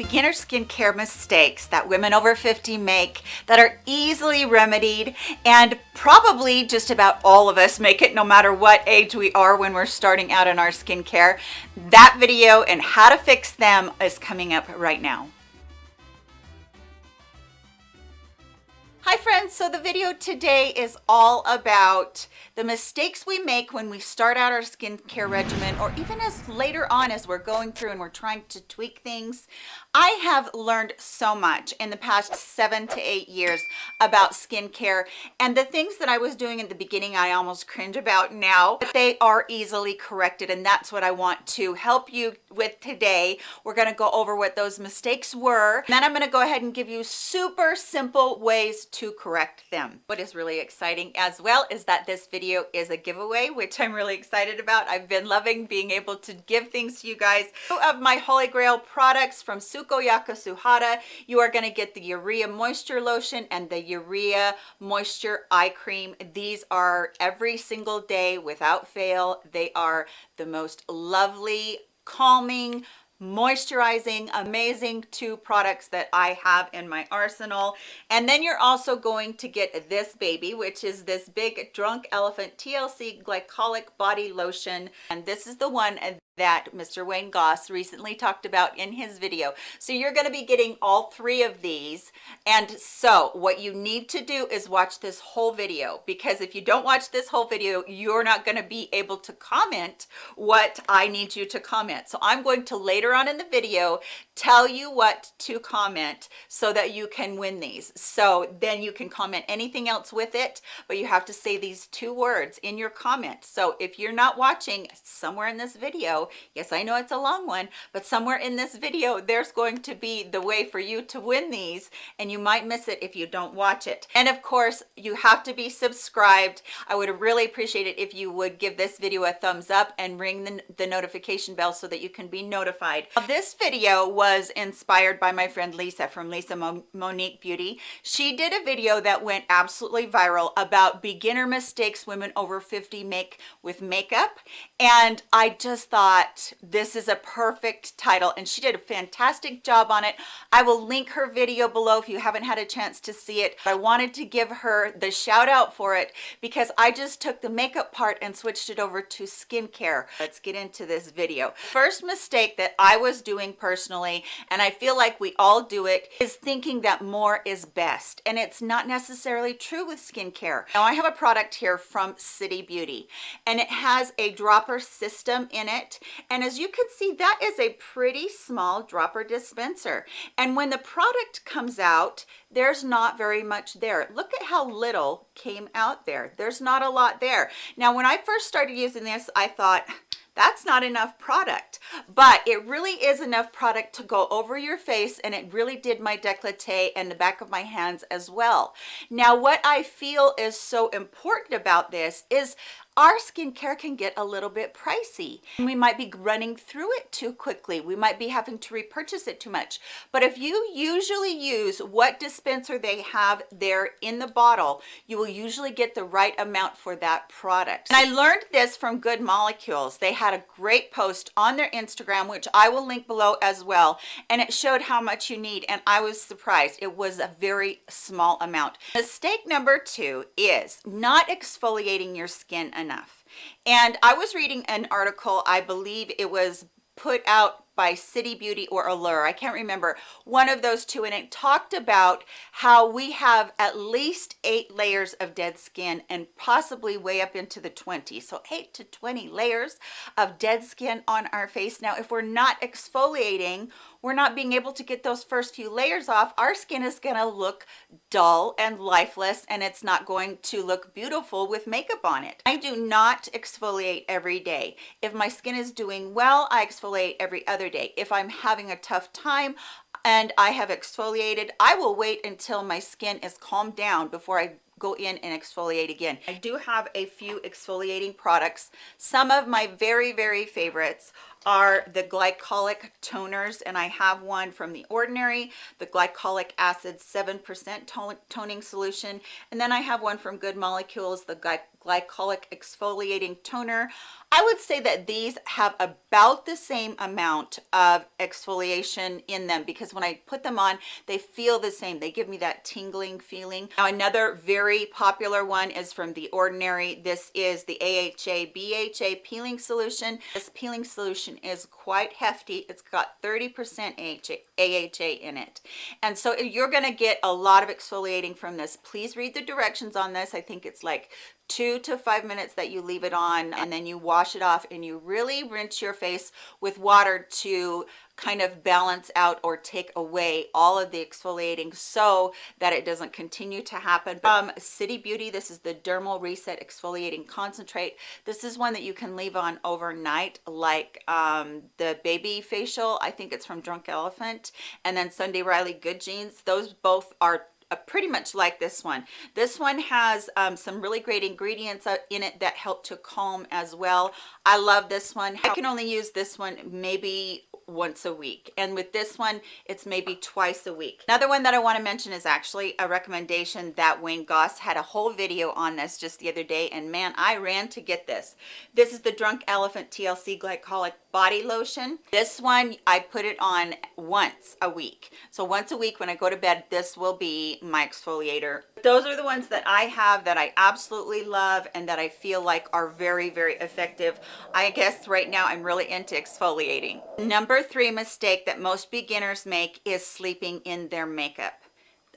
beginner skincare mistakes that women over 50 make that are easily remedied and probably just about all of us make it no matter what age we are when we're starting out in our skincare. That video and how to fix them is coming up right now. Hi friends, so the video today is all about the mistakes we make when we start out our skincare regimen or even as later on as we're going through and we're trying to tweak things. I have learned so much in the past seven to eight years about skincare and the things that I was doing in the beginning I almost cringe about now, but they are easily corrected and that's what I want to help you with today. We're going to go over what those mistakes were and then I'm going to go ahead and give you super simple ways to correct them. What is really exciting as well is that this video video is a giveaway, which I'm really excited about. I've been loving being able to give things to you guys. Of my Holy Grail products from Sukoyaka Suhada, you are going to get the Urea Moisture Lotion and the Urea Moisture Eye Cream. These are every single day without fail. They are the most lovely, calming, moisturizing amazing two products that i have in my arsenal and then you're also going to get this baby which is this big drunk elephant tlc glycolic body lotion and this is the one that Mr. Wayne Goss recently talked about in his video. So you're going to be getting all three of these. And so what you need to do is watch this whole video because if you don't watch this whole video, you're not going to be able to comment what I need you to comment. So I'm going to later on in the video tell you what to comment so that you can win these. So then you can comment anything else with it, but you have to say these two words in your comment. So if you're not watching somewhere in this video, yes i know it's a long one but somewhere in this video there's going to be the way for you to win these and you might miss it if you don't watch it and of course you have to be subscribed i would really appreciate it if you would give this video a thumbs up and ring the, the notification bell so that you can be notified this video was inspired by my friend lisa from lisa Mo monique beauty. She did a video that went absolutely viral about beginner mistakes women over 50 make with makeup and i just thought thought this is a perfect title and she did a fantastic job on it. I will link her video below if you haven't had a chance to see it i wanted to give her the shout out for it because i just took the makeup part and switched it over to skincare. Let's get into this video. First mistake that i was doing personally and i feel like we all do it is thinking that more is best. And it's not necessarily true with skincare. Now i have a product here from city beauty and it has a dropper system in it. And as you can see that is a pretty small dropper dispenser. And when the product comes out there's not very much there. Look at how little came out there. There's not a lot there. Now when i first started using this i thought that's not enough product. But it really is enough product to go over your face and it really did my décolleté and the back of my hands as well. Now what i feel is so important about this is our skincare can get a little bit pricey. We might be running through it too quickly. We might be having to repurchase it too much. But if you usually use what dispenser they have there in the bottle, you will usually get the right amount for that product. And I learned this from Good Molecules. They had a great post on their Instagram, which I will link below as well. And it showed how much you need. And I was surprised. It was a very small amount. Mistake number two is not exfoliating your skin and i was reading an article i believe it was put out by City Beauty or Allure. I can't remember one of those two. And it talked about how we have at least eight layers of dead skin and possibly way up into the 20. So eight to 20 layers of dead skin on our face. Now, if we're not exfoliating, we're not being able to get those first few layers off, our skin is going to look dull and lifeless and it's not going to look beautiful with makeup on it. I do not exfoliate every day. If my skin is doing well, I exfoliate every other day. If I'm having a tough time, and I have exfoliated, I will wait until my skin is calmed down before I go in and exfoliate again. I do have a few exfoliating products. Some of my very, very favorites are the glycolic toners and I have one from the Ordinary, the glycolic acid 7% toning solution and then I have one from Good Molecules, the glycolic exfoliating toner. I would say that these have about the same amount of exfoliation in them because when i put them on they feel the same. They give me that tingling feeling. Now another very popular one is from the ordinary. This is the aha bha peeling solution. This peeling solution is quite hefty. It's got 30 percent AHA in it. And so you're going to get a lot of exfoliating from this. Please read the directions on this. I think it's like two to five minutes that you leave it on and then you wash it off and you really rinse your face with water to kind of balance out or take away all of the exfoliating so that it doesn't continue to happen. Um city beauty this is the dermal reset exfoliating concentrate. This is one that you can leave on overnight like um the baby facial i think it's from drunk elephant and then sunday riley good genes. Those both are uh, pretty much like this one. This one has um, some really great ingredients uh, in it that help to calm as well. I love this one. I can only use this one maybe once a week. And with this one it's maybe twice a week. Another one that i want to mention is actually a recommendation that wayne goss had a whole video on this just the other day and man i ran to get this. This is the drunk elephant tlc glycolic body lotion. This one i put it on once a week. So once a week when i go to bed this will be my exfoliator those are the ones that i have that i absolutely love and that i feel like are very very effective i guess right now i'm really into exfoliating number three mistake that most beginners make is sleeping in their makeup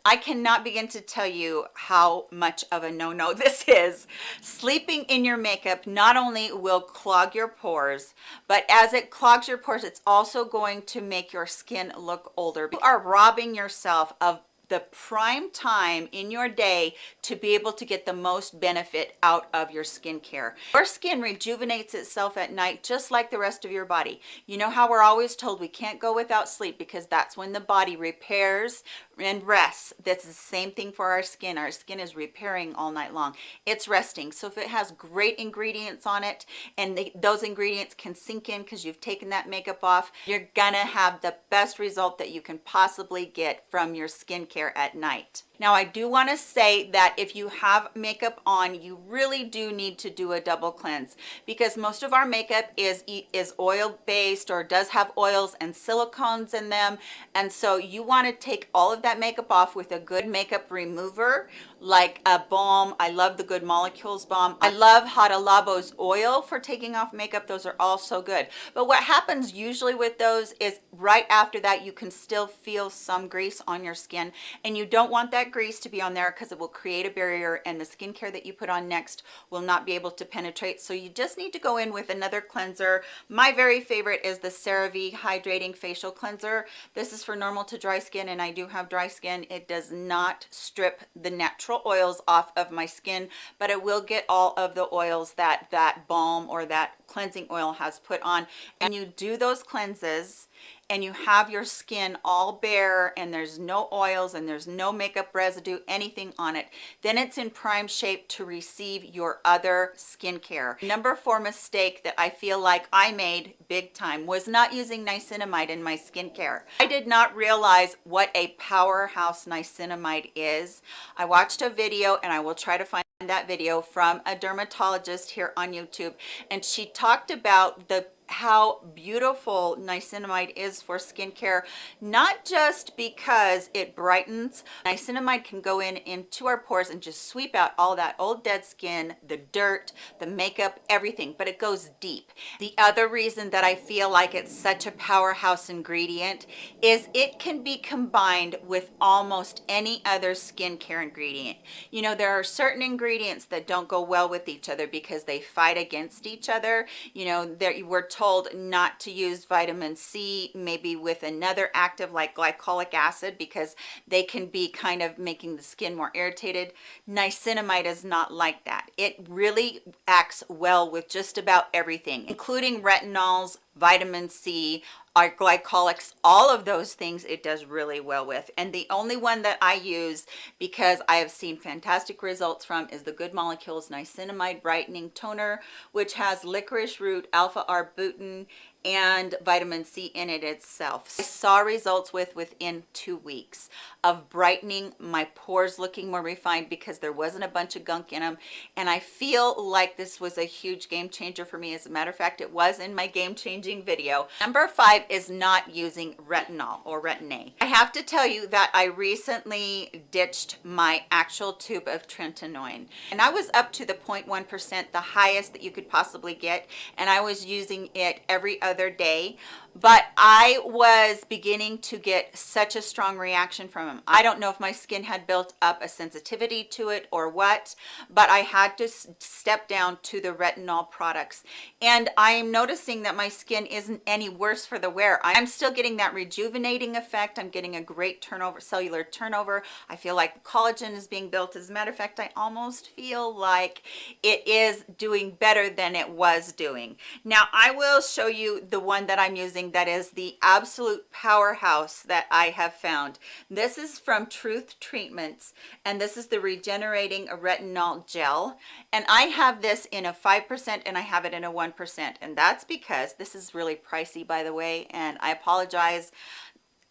I cannot begin to tell you how much of a no-no this is. Sleeping in your makeup not only will clog your pores, but as it clogs your pores, it's also going to make your skin look older. You are robbing yourself of the prime time in your day to be able to get the most benefit out of your skincare. Your skin rejuvenates itself at night just like the rest of your body. You know how we're always told we can't go without sleep because that's when the body repairs and rests. That's the same thing for our skin. Our skin is repairing all night long. It's resting. So if it has great ingredients on it and those ingredients can sink in because you've taken that makeup off, you're gonna have the best result that you can possibly get from your skincare at night now i do want to say that if you have makeup on you really do need to do a double cleanse because most of our makeup is is oil based or does have oils and silicones in them. And so you want to take all of that makeup off with a good makeup remover like a balm. I love the good molecules balm. I love Hada Labo's oil for taking off makeup. Those are all so good. But what happens usually with those is right after that you can still feel some grease on your skin and you don't want that grease to be on there because it will create a barrier and the skincare that you put on next will not be able to penetrate. So you just need to go in with another cleanser. My very favorite is the CeraVe hydrating facial cleanser. This is for normal to dry skin and i do have dry skin. It does not strip the natural oils off of my skin but it will get all of the oils that that balm or that cleansing oil has put on. And you do those cleanses and you have your skin all bare and there's no oils and there's no makeup residue anything on it then it's in prime shape to receive your other skincare. Number four mistake that i feel like i made big time was not using niacinamide in my skincare. I did not realize what a powerhouse niacinamide is. I watched a video and i will try to find that video from a dermatologist here on youtube and she talked about the how beautiful niacinamide is for skincare not just because it brightens. Niacinamide can go in into our pores and just sweep out all that old dead skin the dirt the makeup everything but it goes deep. The other reason that i feel like it's such a powerhouse ingredient is it can be combined with almost any other skincare ingredient. You know there are certain ingredients that don't go well with each other because they fight against each other. You know there we're told not to use vitamin C maybe with another active like glycolic acid because they can be kind of making the skin more irritated. Niacinamide is not like that. It really acts well with just about everything, including retinols, vitamin C, our glycolics, all of those things it does really well with. And the only one that I use because I have seen fantastic results from is the Good Molecules Niacinamide Brightening Toner, which has licorice root, alpha-arbutin, and vitamin C in it itself. I saw results with within two weeks of brightening my pores looking more refined because there wasn't a bunch of gunk in them. And I feel like this was a huge game changer for me. As a matter of fact, it was in my game changing video. Number five is not using retinol or retin-A. I have to tell you that I recently ditched my actual tube of tretinoin and I was up to the 0.1%, the highest that you could possibly get. And I was using it every other day but I was beginning to get such a strong reaction from him. I don't know if my skin had built up a sensitivity to it or what, but I had to step down to the retinol products. And I'm noticing that my skin isn't any worse for the wear. I'm still getting that rejuvenating effect. I'm getting a great turnover, cellular turnover. I feel like collagen is being built. As a matter of fact, I almost feel like it is doing better than it was doing. Now, I will show you the one that I'm using something that is the absolute powerhouse that I have found. This is from Truth Treatments, and this is the Regenerating Retinol Gel. And I have this in a 5% and I have it in a 1%. And that's because this is really pricey, by the way, and I apologize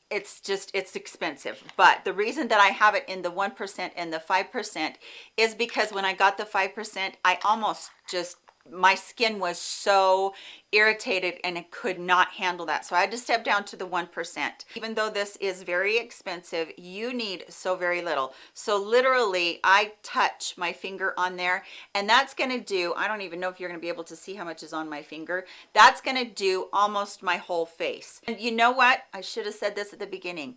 it's just it's expensive but the reason that i have it in the one percent and the five percent is because when i got the five percent i almost just my skin was so irritated and it could not handle that. So i had to step down to the one percent. Even though this is very expensive you need so very little. So literally i touch my finger on there and that's going to do i don't even know if you're going to be able to see how much is on my finger. That's going to do almost my whole face. And you know what? I should have said this at the beginning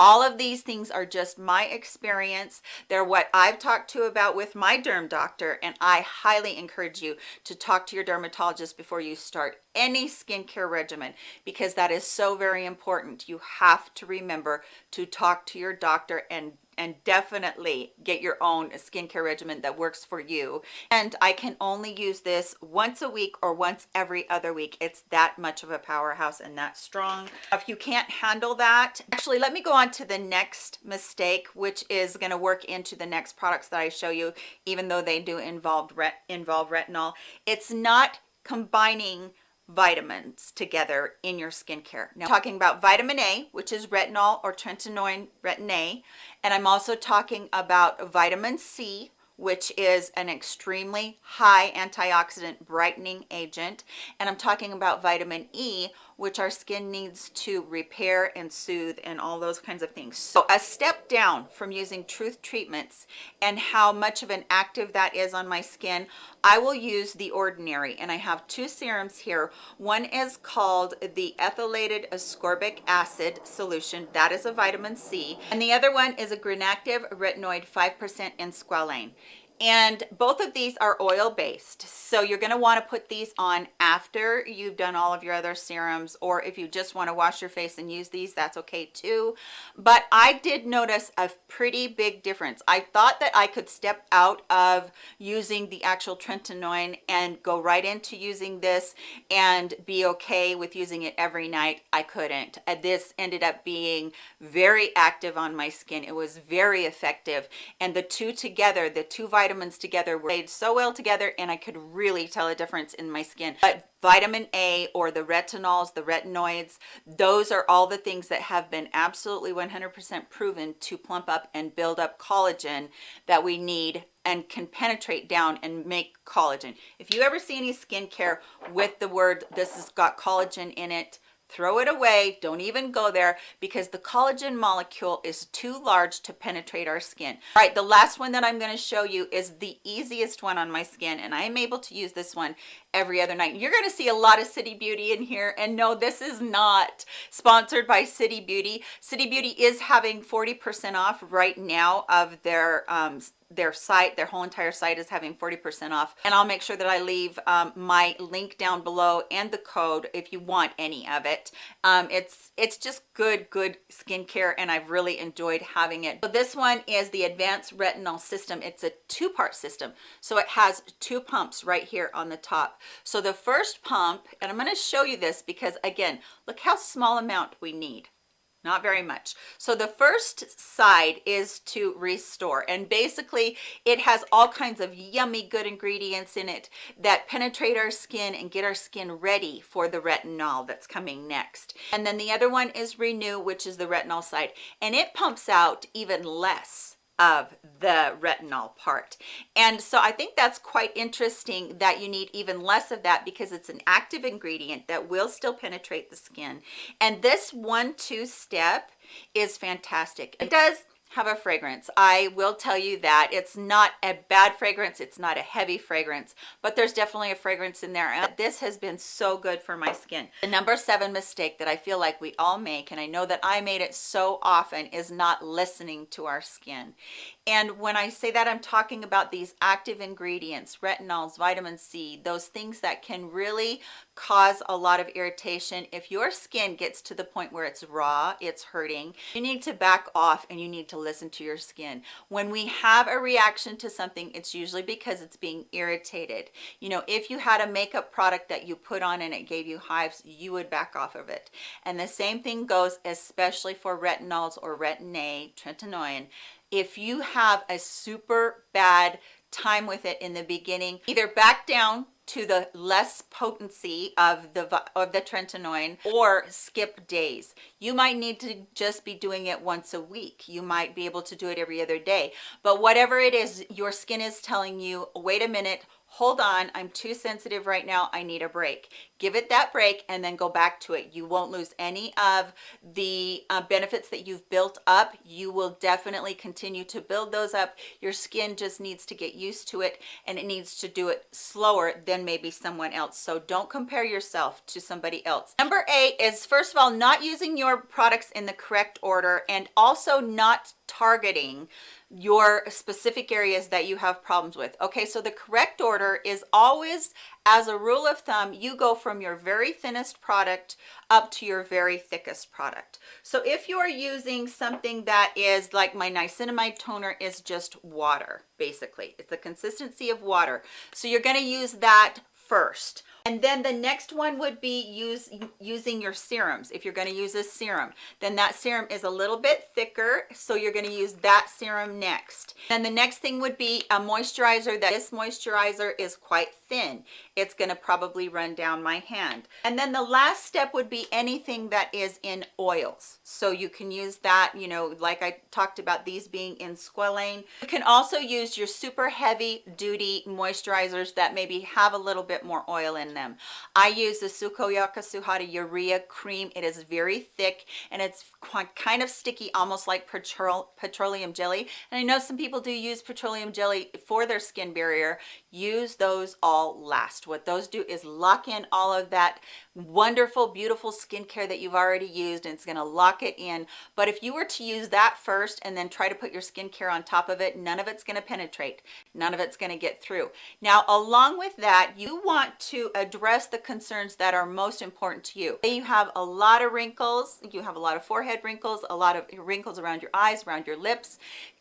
all of these things are just my experience. They're what i've talked to about with my derm doctor and i highly encourage you to talk to your dermatologist before you start any skincare regimen because that is so very important you have to remember to talk to your doctor and and definitely get your own skincare regimen that works for you. And I can only use this once a week or once every other week. It's that much of a powerhouse and that strong. If you can't handle that, actually, let me go on to the next mistake, which is going to work into the next products that I show you, even though they do involve, ret involve retinol. It's not combining vitamins together in your skincare. Now, I'm talking about vitamin A, which is retinol or tretinoin retin A, and I'm also talking about vitamin C, which is an extremely high antioxidant brightening agent. And I'm talking about vitamin E, which our skin needs to repair and soothe and all those kinds of things. So a step down from using Truth Treatments and how much of an active that is on my skin, I will use The Ordinary. And I have two serums here. One is called the Ethylated Ascorbic Acid Solution. That is a vitamin C. And the other one is a Granactive Retinoid 5% in squalane and both of these are oil based so you're going to want to put these on after you've done all of your other serums or if you just want to wash your face and use these that's okay too. But i did notice a pretty big difference. I thought that i could step out of using the actual tretinoin and go right into using this and be okay with using it every night. I couldn't. Uh, this ended up being very active on my skin. It was very effective. And the two together the two vitamins vitamins together were made so well together and I could really tell a difference in my skin. But vitamin A or the retinols, the retinoids, those are all the things that have been absolutely 100% proven to plump up and build up collagen that we need and can penetrate down and make collagen. If you ever see any skincare with the word this has got collagen in it, throw it away don't even go there because the collagen molecule is too large to penetrate our skin. All right the last one that i'm going to show you is the easiest one on my skin and i am able to use this one every other night. You're going to see a lot of city beauty in here and no this is not sponsored by city beauty. City beauty is having 40 percent off right now of their um their site. Their whole entire site is having 40 percent off. And i'll make sure that i leave um, my link down below and the code if you want any of it. Um, it's it's just good good skincare and i've really enjoyed having it. But this one is the advanced retinol system. It's a two-part system. So it has two pumps right here on the top so the first pump and i'm going to show you this because again look how small amount we need. Not very much. So the first side is to restore and basically it has all kinds of yummy good ingredients in it that penetrate our skin and get our skin ready for the retinol that's coming next. And then the other one is renew which is the retinol side and it pumps out even less of the retinol part. And so i think that's quite interesting that you need even less of that because it's an active ingredient that will still penetrate the skin. And this one two step is fantastic. It does have a fragrance. I will tell you that it's not a bad fragrance it's not a heavy fragrance but there's definitely a fragrance in there. And this has been so good for my skin. The number seven mistake that i feel like we all make and i know that i made it so often is not listening to our skin. And when i say that i'm talking about these active ingredients retinols vitamin c those things that can really cause a lot of irritation. If your skin gets to the point where it's raw it's hurting you need to back off and you need to listen to your skin. When we have a reaction to something it's usually because it's being irritated. You know if you had a makeup product that you put on and it gave you hives you would back off of it. And the same thing goes especially for retinols or retin a tretinoin. If you have a super bad time with it in the beginning either back down to the less potency of the of the tretinoin or skip days. You might need to just be doing it once a week. You might be able to do it every other day. But whatever it is your skin is telling you wait a minute hold on i'm too sensitive right now i need a break. Give it that break and then go back to it. You won't lose any of the uh, benefits that you've built up. You will definitely continue to build those up. Your skin just needs to get used to it and it needs to do it slower than maybe someone else. So don't compare yourself to somebody else. Number eight is first of all not using your products in the correct order and also not targeting your specific areas that you have problems with. Okay so the correct order is always as a rule of thumb you go from your very thinnest product up to your very thickest product. So if you are using something that is like my niacinamide toner is just water basically. It's the consistency of water. So you're going to use that first. And then the next one would be use using your serums. If you're going to use a serum then that serum is a little bit thicker so you're going to use that serum next. And the next thing would be a moisturizer that this moisturizer is quite thin it's going to probably run down my hand. And then the last step would be anything that is in oils. So you can use that you know like i talked about these being in squalane. You can also use your super heavy duty moisturizers that maybe have a little bit more oil in them. I use the sukoyaka suhada urea cream. It is very thick and it's kind of sticky almost like petroleum jelly. And i know some people do use petroleum jelly for their skin barrier use those all last. What those do is lock in all of that wonderful beautiful skincare that you've already used and it's going to lock it in. But if you were to use that first and then try to put your skincare on top of it none of it's going to penetrate. None of it's going to get through. Now along with that you want to address the concerns that are most important to you. You have a lot of wrinkles. You have a lot of forehead wrinkles a lot of wrinkles around your eyes around your lips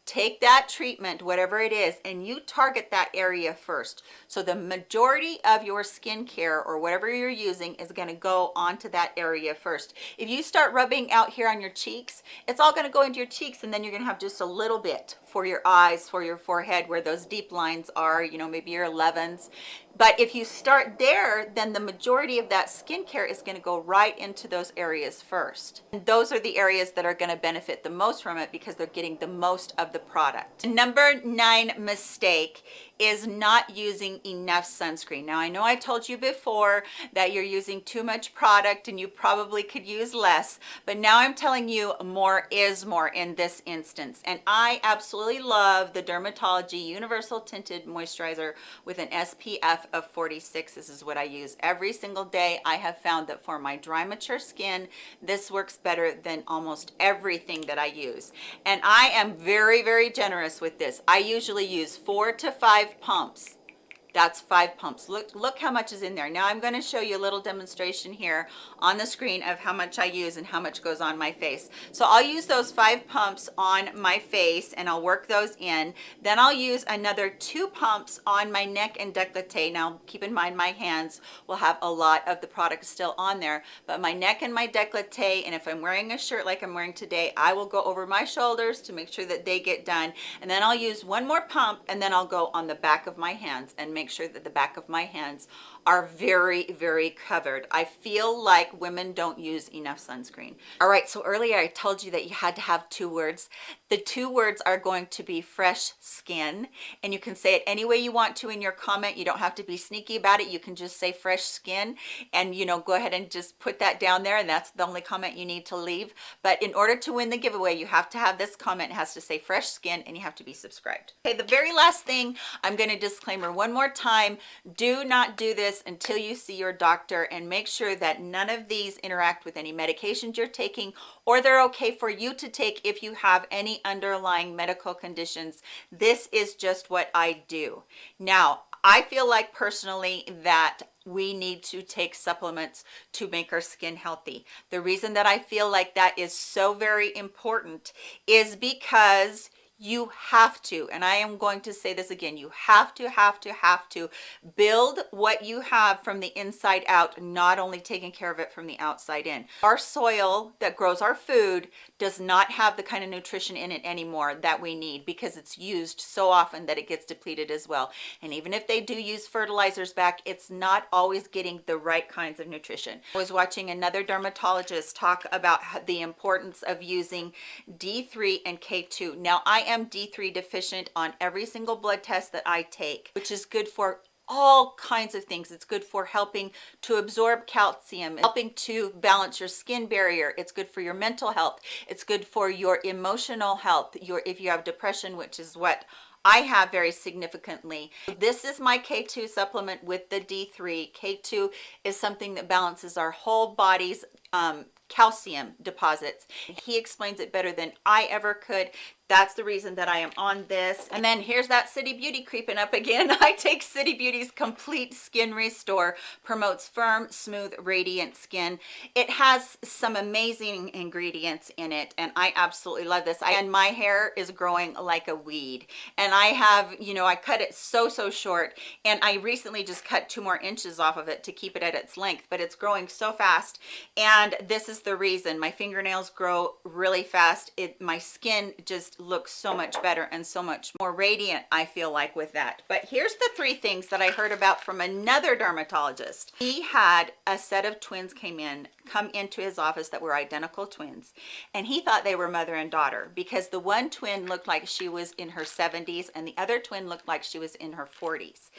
take that treatment whatever it is and you target that area first. So the majority of your skincare or whatever you're using is going to go onto that area first. If you start rubbing out here on your cheeks it's all going to go into your cheeks and then you're going to have just a little bit for your eyes for your forehead where those deep lines are you know maybe your 11s but if you start there then the majority of that skincare is going to go right into those areas first. And those are the areas that are going to benefit the most from it because they're getting the most of the product. Number nine mistake is not using enough sunscreen. Now i know i told you before that you're using too much product and you probably could use less but now i'm telling you more is more in this instance. And i absolutely love the dermatology universal tinted moisturizer with an spf of 46 this is what i use every single day. I have found that for my dry mature skin this works better than almost everything that i use. And i am very very generous with this. I usually use four to five pumps that's five pumps. Look look how much is in there. Now i'm going to show you a little demonstration here on the screen of how much i use and how much goes on my face. So i'll use those five pumps on my face and i'll work those in. Then i'll use another two pumps on my neck and decollete now keep in mind my hands will have a lot of the product still on there but my neck and my decollete and if i'm wearing a shirt like i'm wearing today i will go over my shoulders to make sure that they get done. And then i'll use one more pump and then i'll go on the back of my hands and make sure that the back of my hands are very very covered. I feel like women don't use enough sunscreen. All right so earlier i told you that you had to have two words. The two words are going to be fresh skin and you can say it any way you want to in your comment. You don't have to be sneaky about it. You can just say fresh skin and you know go ahead and just put that down there and that's the only comment you need to leave. But in order to win the giveaway you have to have this comment. It has to say fresh skin and you have to be subscribed. Okay the very last thing i'm going to disclaimer one more time. Do not do this until you see your doctor and make sure that none of these interact with any medications you're taking or they're okay for you to take if you have any underlying medical conditions. This is just what I do. Now, I feel like personally that we need to take supplements to make our skin healthy. The reason that I feel like that is so very important is because you have to and i am going to say this again you have to have to have to build what you have from the inside out not only taking care of it from the outside in. Our soil that grows our food does not have the kind of nutrition in it anymore that we need because it's used so often that it gets depleted as well. And even if they do use fertilizers back it's not always getting the right kinds of nutrition. I was watching another dermatologist talk about the importance of using d3 and k2 now i am D3 deficient on every single blood test that I take, which is good for all kinds of things. It's good for helping to absorb calcium, helping to balance your skin barrier. It's good for your mental health. It's good for your emotional health. Your If you have depression, which is what I have very significantly. This is my K2 supplement with the D3. K2 is something that balances our whole body's um, calcium deposits. He explains it better than I ever could that's the reason that I am on this. And then here's that City Beauty creeping up again. I take City Beauty's Complete Skin Restore, promotes firm, smooth, radiant skin. It has some amazing ingredients in it, and I absolutely love this. I, and my hair is growing like a weed. And I have, you know, I cut it so, so short, and I recently just cut two more inches off of it to keep it at its length, but it's growing so fast. And this is the reason. My fingernails grow really fast. It My skin just looks so much better and so much more radiant I feel like with that. But here's the three things that I heard about from another dermatologist. He had a set of twins came in come into his office that were identical twins and he thought they were mother and daughter because the one twin looked like she was in her 70s and the other twin looked like she was in her 40s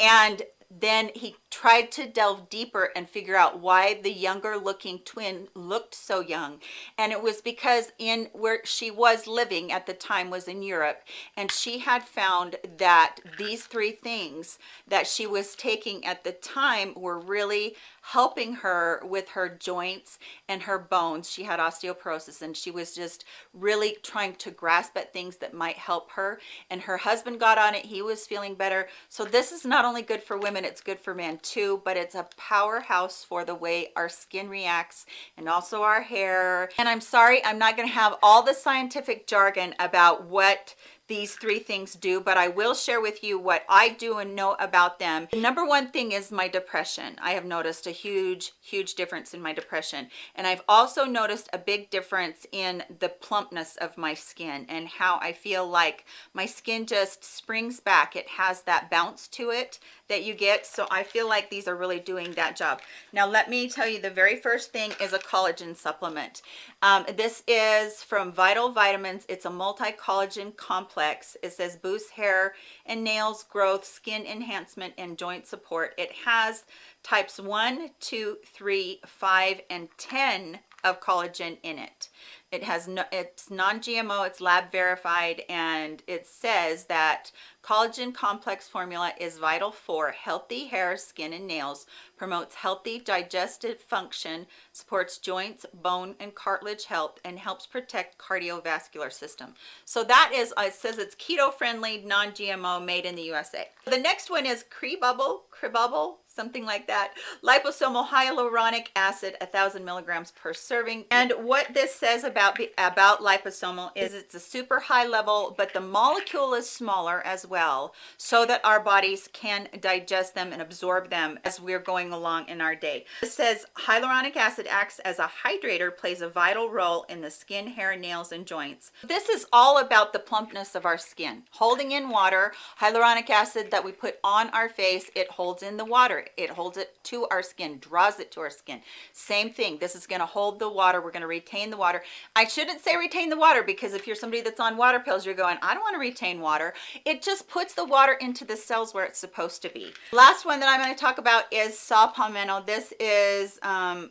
and then he tried to delve deeper and figure out why the younger looking twin looked so young. And it was because in where she was living at the time was in Europe and she had found that these three things that she was taking at the time were really helping her with her joints and her bones. She had osteoporosis and she was just really trying to grasp at things that might help her. And her husband got on it. He was feeling better. So this is not only good for women it's good for men too but it's a powerhouse for the way our skin reacts and also our hair. And i'm sorry i'm not going to have all the scientific jargon about what these three things do but i will share with you what i do and know about them. The number one thing is my depression. I have noticed a huge huge difference in my depression. And i've also noticed a big difference in the plumpness of my skin and how i feel like my skin just springs back. It has that bounce to it that you get. So i feel like these are really doing that job. Now let me tell you the very first thing is a collagen supplement. Um, this is from vital vitamins. It's a multi-collagen complex complex. It says boost hair and nails growth skin enhancement and joint support. It has types one two three five and ten of collagen in it. It has no it's non-gmo it's lab verified and it says that collagen complex formula is vital for healthy hair skin and nails promotes healthy digestive function supports joints bone and cartilage health and helps protect cardiovascular system. So that is uh, it says it's keto friendly non-gmo made in the usa the next one is Cribubble, Cribubble, something like that. Liposomal hyaluronic acid, a thousand milligrams per serving. And what this says about about liposomal is it's a super high level, but the molecule is smaller as well, so that our bodies can digest them and absorb them as we're going along in our day. It says hyaluronic acid acts as a hydrator, plays a vital role in the skin, hair, nails, and joints. This is all about the plumpness of our skin. Holding in water, hyaluronic acid that we put on our face, it holds in the water it holds it to our skin draws it to our skin. Same thing this is going to hold the water we're going to retain the water. I shouldn't say retain the water because if you're somebody that's on water pills you're going i don't want to retain water. It just puts the water into the cells where it's supposed to be. Last one that i'm going to talk about is saw palmetto. This is um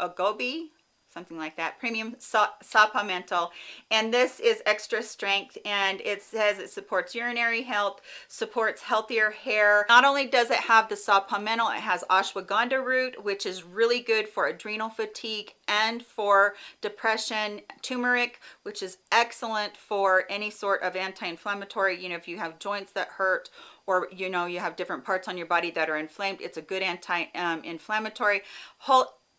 agobi something like that. Premium mental and this is extra strength and it says it supports urinary health supports healthier hair. Not only does it have the saw palmetto it has ashwagandha root which is really good for adrenal fatigue and for depression. Turmeric which is excellent for any sort of anti-inflammatory you know if you have joints that hurt or you know you have different parts on your body that are inflamed it's a good anti-inflammatory um,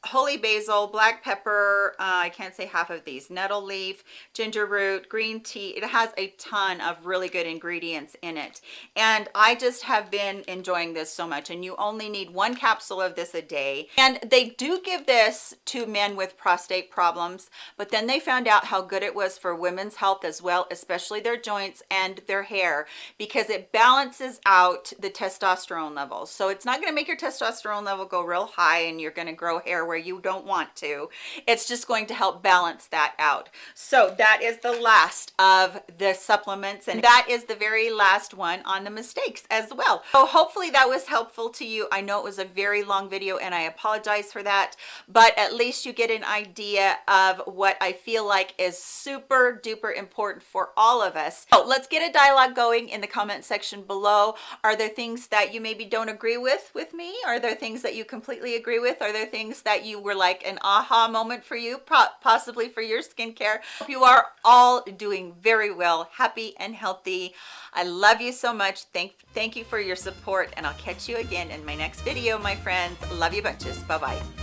holy basil black pepper uh, i can't say half of these nettle leaf ginger root green tea. It has a ton of really good ingredients in it. And i just have been enjoying this so much and you only need one capsule of this a day. And they do give this to men with prostate problems but then they found out how good it was for women's health as well especially their joints and their hair because it balances out the testosterone levels. So it's not going to make your testosterone level go real high and you're going to grow hair where you don't want to. It's just going to help balance that out. So that is the last of the supplements and that is the very last one on the mistakes as well. So hopefully that was helpful to you. I know it was a very long video and i apologize for that but at least you get an idea of what i feel like is super duper important for all of us. So let's get a dialogue going in the comment section below. Are there things that you maybe don't agree with with me? Are there things that you completely agree with? Are there things that you were like an aha moment for you possibly for your skincare. You are all doing very well happy and healthy. I love you so much. Thank thank you for your support and i'll catch you again in my next video my friends. Love you bunches. Bye bye